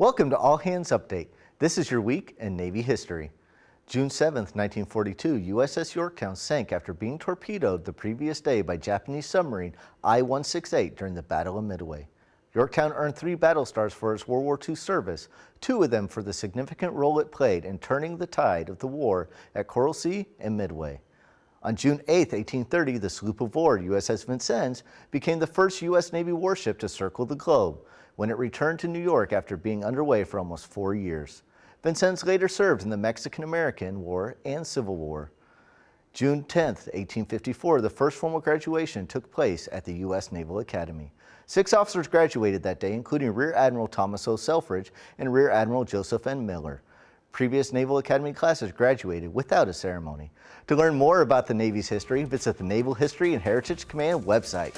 Welcome to All Hands Update. This is your week in Navy history. June 7, 1942, USS Yorktown sank after being torpedoed the previous day by Japanese submarine I-168 during the Battle of Midway. Yorktown earned three battle stars for its World War II service, two of them for the significant role it played in turning the tide of the war at Coral Sea and Midway. On June 8, 1830, the sloop of war USS Vincennes became the first U.S. Navy warship to circle the globe when it returned to New York after being underway for almost four years. Vincennes later served in the Mexican-American War and Civil War. June 10, 1854, the first formal graduation took place at the U.S. Naval Academy. Six officers graduated that day, including Rear Admiral Thomas O. Selfridge and Rear Admiral Joseph N. Miller. Previous Naval Academy classes graduated without a ceremony. To learn more about the Navy's history, visit the Naval History and Heritage Command website.